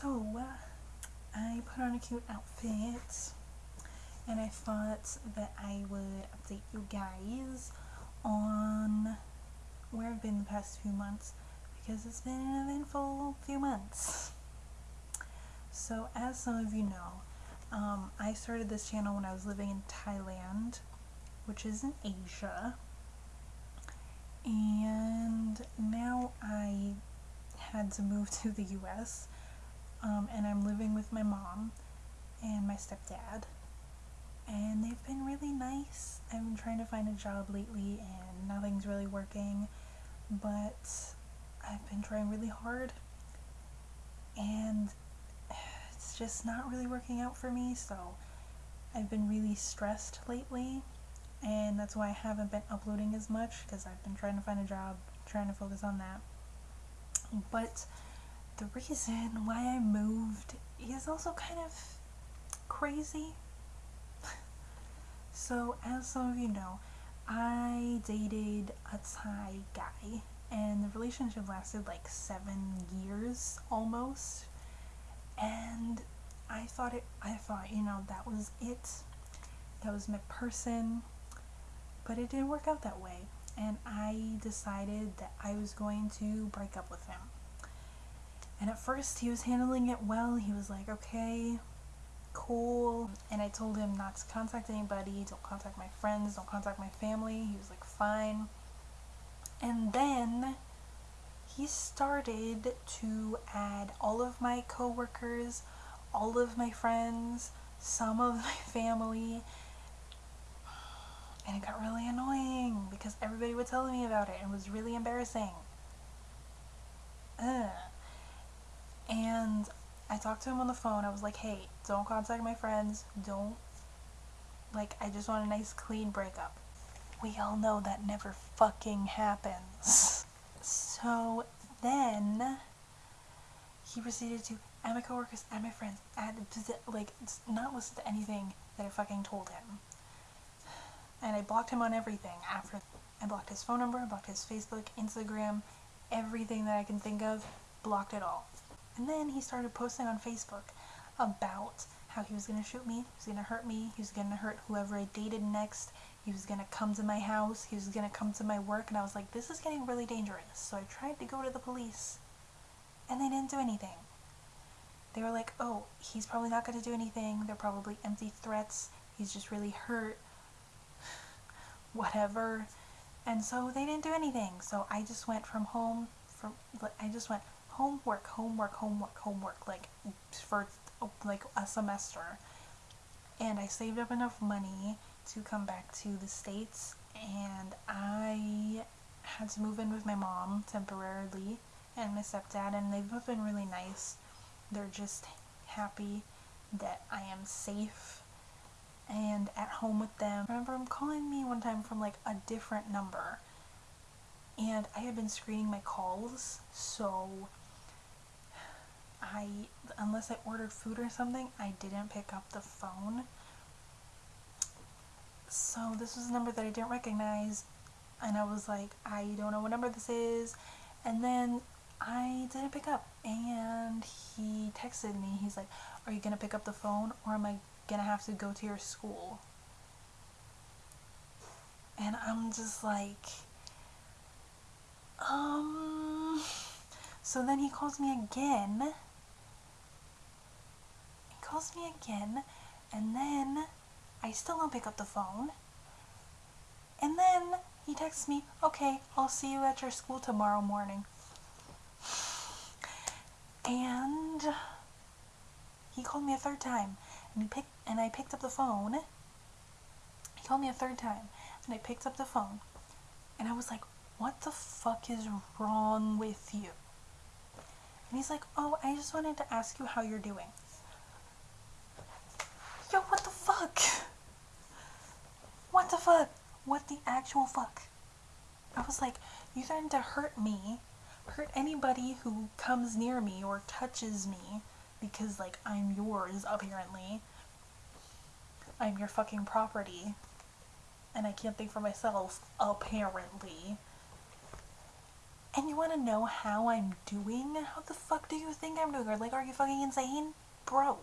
So, I put on a cute outfit and I thought that I would update you guys on where I've been the past few months because it's been an eventful few months. So, as some of you know, um, I started this channel when I was living in Thailand, which is in Asia, and now I had to move to the US um, and I'm living with my mom and my stepdad and they've been really nice. I've been trying to find a job lately and nothing's really working but I've been trying really hard and it's just not really working out for me so I've been really stressed lately and that's why I haven't been uploading as much because I've been trying to find a job, trying to focus on that. But the reason why I moved is also kind of crazy. so, as some of you know, I dated a Thai guy, and the relationship lasted like seven years almost. And I thought it, I thought, you know, that was it. That was my person. But it didn't work out that way. And I decided that I was going to break up with him. And at first he was handling it well. He was like, okay, cool. And I told him not to contact anybody, don't contact my friends, don't contact my family. He was like, fine. And then he started to add all of my coworkers, all of my friends, some of my family. And it got really annoying because everybody would tell me about it and it was really embarrassing. Ugh. And I talked to him on the phone. I was like, hey, don't contact my friends. Don't, like, I just want a nice, clean breakup. We all know that never fucking happens. So then he proceeded to add my coworkers, add my friends, add, like, not listen to anything that I fucking told him. And I blocked him on everything after I blocked his phone number, blocked his Facebook, Instagram, everything that I can think of, blocked it all. And then he started posting on Facebook about how he was going to shoot me, he was going to hurt me, he was going to hurt whoever I dated next, he was going to come to my house, he was going to come to my work, and I was like, this is getting really dangerous. So I tried to go to the police, and they didn't do anything. They were like, oh, he's probably not going to do anything, they're probably empty threats, he's just really hurt, whatever. And so they didn't do anything. So I just went from home, from I just went homework, homework, homework, homework, like for like a semester. And I saved up enough money to come back to the States and I had to move in with my mom temporarily and my stepdad and they've both been really nice. They're just happy that I am safe and at home with them. Remember I remember them calling me one time from like a different number and I had been screening my calls so I, unless I ordered food or something, I didn't pick up the phone. So this was a number that I didn't recognize and I was like, I don't know what number this is. And then I didn't pick up and he texted me. He's like, are you going to pick up the phone or am I going to have to go to your school? And I'm just like, um, so then he calls me again calls me again, and then I still don't pick up the phone. And then he texts me, okay, I'll see you at your school tomorrow morning. And he called me a third time, and he and I picked up the phone. He called me a third time, and I picked up the phone, and I was like, what the fuck is wrong with you? And he's like, oh, I just wanted to ask you how you're doing. Yo, what the fuck? What the fuck? What the actual fuck? I was like, you threatened to hurt me, hurt anybody who comes near me or touches me because, like, I'm yours, apparently. I'm your fucking property. And I can't think for myself, apparently. And you want to know how I'm doing? How the fuck do you think I'm doing? Like, are you fucking insane? Bro.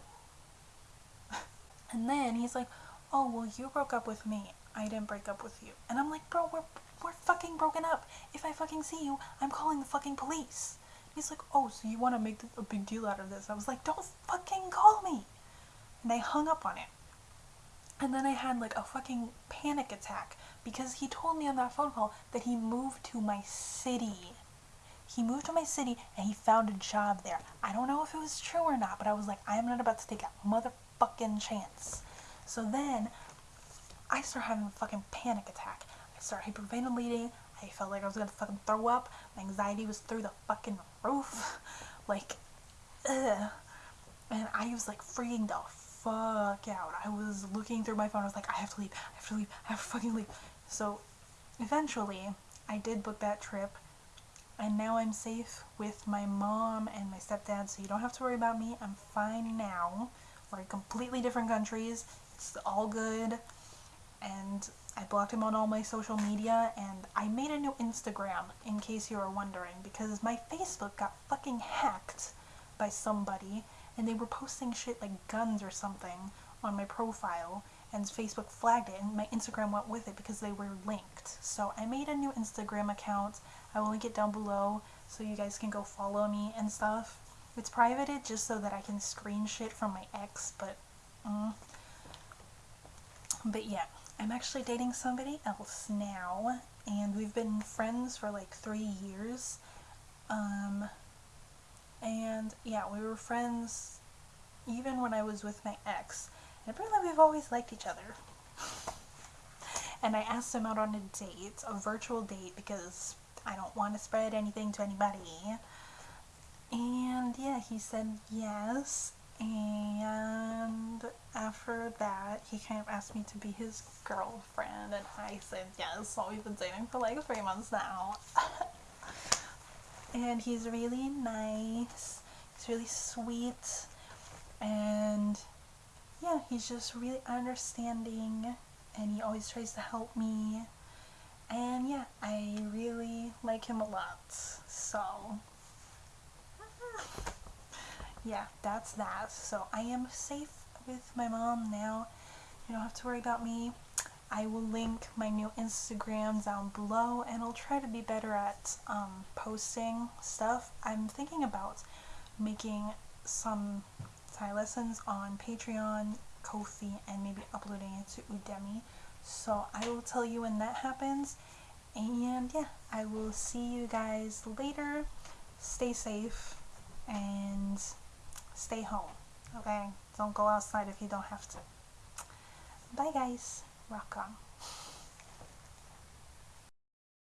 And then he's like, oh, well, you broke up with me. I didn't break up with you. And I'm like, bro, we're, we're fucking broken up. If I fucking see you, I'm calling the fucking police. He's like, oh, so you want to make a big deal out of this? I was like, don't fucking call me. And I hung up on it. And then I had like a fucking panic attack because he told me on that phone call that he moved to my city. He moved to my city and he found a job there. I don't know if it was true or not, but I was like, I am not about to take a motherfucking chance. So then I start having a fucking panic attack. I start hyperventilating. I felt like I was gonna fucking throw up. My anxiety was through the fucking roof. like, ugh. And I was like freaking the fuck out. I was looking through my phone. I was like, I have to leave. I have to leave. I have to fucking leave. So eventually, I did book that trip. And now I'm safe with my mom and my stepdad, so you don't have to worry about me. I'm fine now. We're in completely different countries. It's all good. And I blocked him on all my social media, and I made a new Instagram, in case you were wondering, because my Facebook got fucking hacked by somebody, and they were posting shit like guns or something on my profile, and Facebook flagged it, and my Instagram went with it because they were linked. So I made a new Instagram account. I will link it down below so you guys can go follow me and stuff. It's privated just so that I can screen shit from my ex, but, mm. but yeah, I'm actually dating somebody else now, and we've been friends for like three years. Um, and yeah, we were friends even when I was with my ex. And apparently we've always liked each other. and I asked him out on a date, a virtual date, because I don't want to spread anything to anybody. And yeah, he said yes. And after that, he kind of asked me to be his girlfriend, and I said yes. So we've been dating for like three months now. and he's really nice, he's really sweet, and yeah, he's just really understanding, and he always tries to help me. And yeah, I really like him a lot. So yeah, that's that. So I am safe with my mom now. You don't have to worry about me. I will link my new Instagram down below and I'll try to be better at um, posting stuff. I'm thinking about making some Thai lessons on Patreon, Ko-fi, and maybe uploading it to Udemy. So I will tell you when that happens. And yeah, I will see you guys later. Stay safe and stay home. Okay? Don't go outside if you don't have to. Bye guys. Rock on.